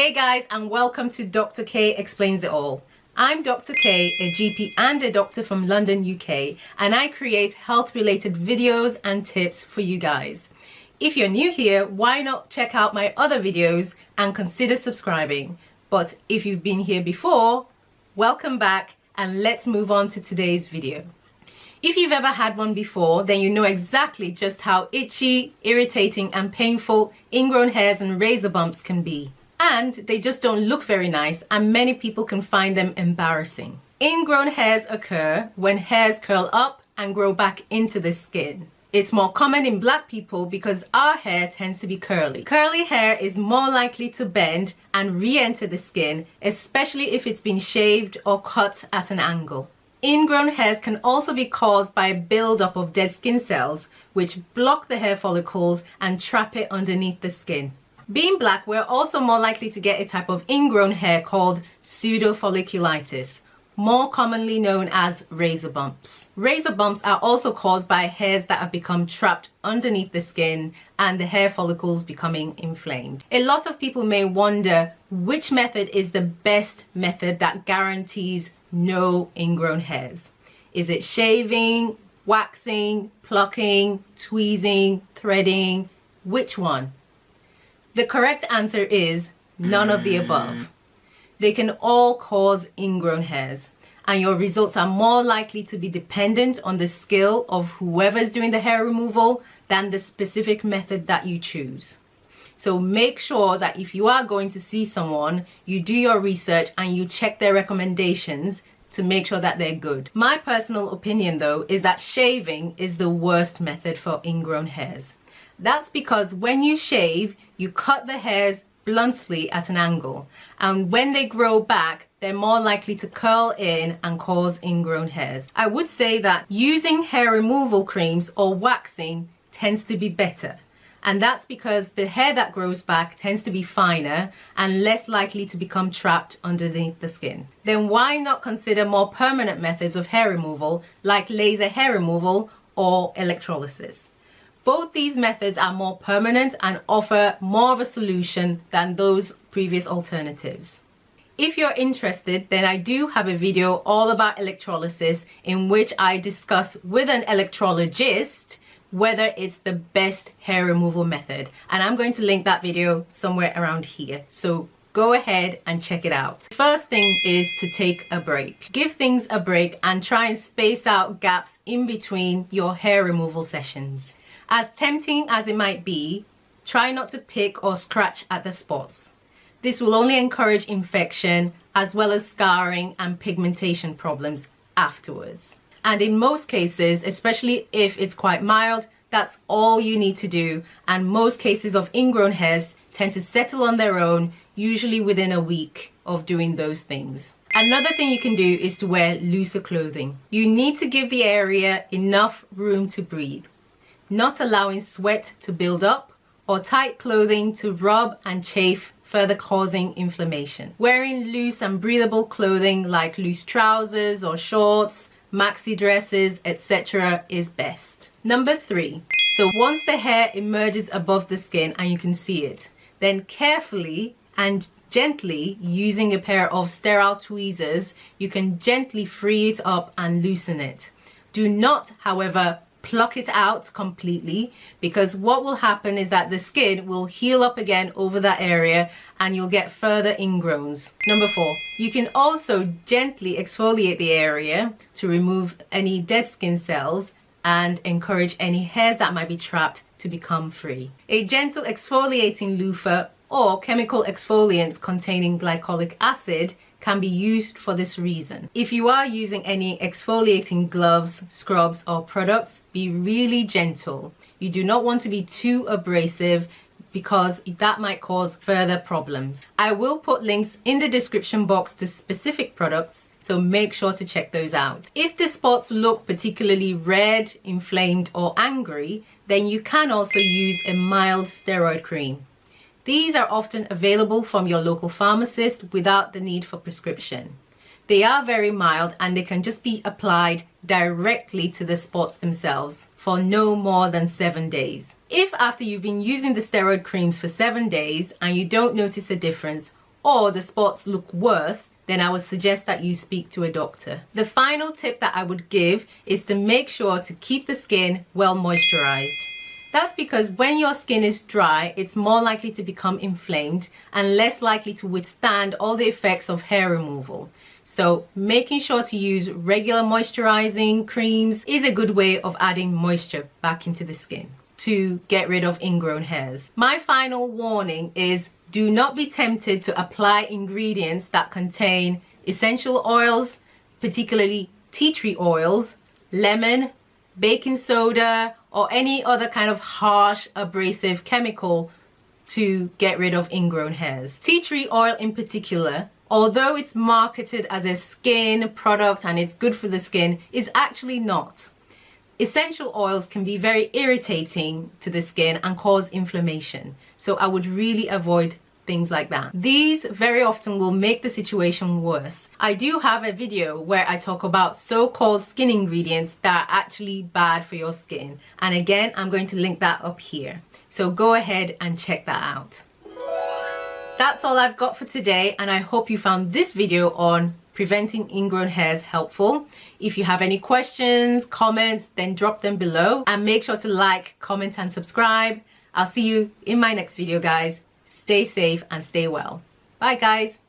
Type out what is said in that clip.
Hey guys and welcome to Dr. K Explains It All. I'm Dr. K, a GP and a doctor from London, UK, and I create health related videos and tips for you guys. If you're new here, why not check out my other videos and consider subscribing. But if you've been here before, welcome back and let's move on to today's video. If you've ever had one before, then you know exactly just how itchy, irritating and painful ingrown hairs and razor bumps can be and they just don't look very nice and many people can find them embarrassing. Ingrown hairs occur when hairs curl up and grow back into the skin. It's more common in black people because our hair tends to be curly. Curly hair is more likely to bend and re-enter the skin, especially if it's been shaved or cut at an angle. Ingrown hairs can also be caused by a buildup of dead skin cells, which block the hair follicles and trap it underneath the skin. Being black, we're also more likely to get a type of ingrown hair called pseudofolliculitis, more commonly known as razor bumps. Razor bumps are also caused by hairs that have become trapped underneath the skin and the hair follicles becoming inflamed. A lot of people may wonder which method is the best method that guarantees no ingrown hairs. Is it shaving, waxing, plucking, tweezing, threading? Which one? The correct answer is none of the above. They can all cause ingrown hairs and your results are more likely to be dependent on the skill of whoever's doing the hair removal than the specific method that you choose. So make sure that if you are going to see someone, you do your research and you check their recommendations to make sure that they're good. My personal opinion though is that shaving is the worst method for ingrown hairs. That's because when you shave, you cut the hairs bluntly at an angle. And when they grow back, they're more likely to curl in and cause ingrown hairs. I would say that using hair removal creams or waxing tends to be better. And that's because the hair that grows back tends to be finer and less likely to become trapped underneath the skin. Then why not consider more permanent methods of hair removal like laser hair removal or electrolysis? Both these methods are more permanent and offer more of a solution than those previous alternatives. If you're interested, then I do have a video all about electrolysis in which I discuss with an electrologist whether it's the best hair removal method. And I'm going to link that video somewhere around here. So go ahead and check it out. First thing is to take a break. Give things a break and try and space out gaps in between your hair removal sessions. As tempting as it might be, try not to pick or scratch at the spots. This will only encourage infection as well as scarring and pigmentation problems afterwards. And in most cases, especially if it's quite mild, that's all you need to do. And most cases of ingrown hairs tend to settle on their own, usually within a week of doing those things. Another thing you can do is to wear looser clothing. You need to give the area enough room to breathe not allowing sweat to build up or tight clothing to rub and chafe further causing inflammation. Wearing loose and breathable clothing like loose trousers or shorts, maxi dresses, etc. is best. Number three, so once the hair emerges above the skin and you can see it, then carefully and gently using a pair of sterile tweezers, you can gently free it up and loosen it. Do not, however, pluck it out completely because what will happen is that the skin will heal up again over that area and you'll get further ingrowns. Number four, you can also gently exfoliate the area to remove any dead skin cells and encourage any hairs that might be trapped to become free. A gentle exfoliating loofah or chemical exfoliants containing glycolic acid can be used for this reason. If you are using any exfoliating gloves, scrubs or products, be really gentle. You do not want to be too abrasive because that might cause further problems. I will put links in the description box to specific products so make sure to check those out. If the spots look particularly red, inflamed or angry, then you can also use a mild steroid cream. These are often available from your local pharmacist without the need for prescription. They are very mild and they can just be applied directly to the spots themselves for no more than seven days. If after you've been using the steroid creams for seven days and you don't notice a difference, or the spots look worse, then I would suggest that you speak to a doctor. The final tip that I would give is to make sure to keep the skin well moisturized. That's because when your skin is dry, it's more likely to become inflamed and less likely to withstand all the effects of hair removal. So making sure to use regular moisturizing creams is a good way of adding moisture back into the skin to get rid of ingrown hairs. My final warning is do not be tempted to apply ingredients that contain essential oils, particularly tea tree oils, lemon, baking soda, or any other kind of harsh abrasive chemical to get rid of ingrown hairs. Tea tree oil in particular, although it's marketed as a skin product and it's good for the skin, is actually not. Essential oils can be very irritating to the skin and cause inflammation. So I would really avoid things like that. These very often will make the situation worse. I do have a video where I talk about so-called skin ingredients that are actually bad for your skin. And again, I'm going to link that up here. So go ahead and check that out. That's all I've got for today and I hope you found this video on preventing ingrown hairs helpful. If you have any questions, comments, then drop them below and make sure to like, comment and subscribe. I'll see you in my next video guys. Stay safe and stay well. Bye guys.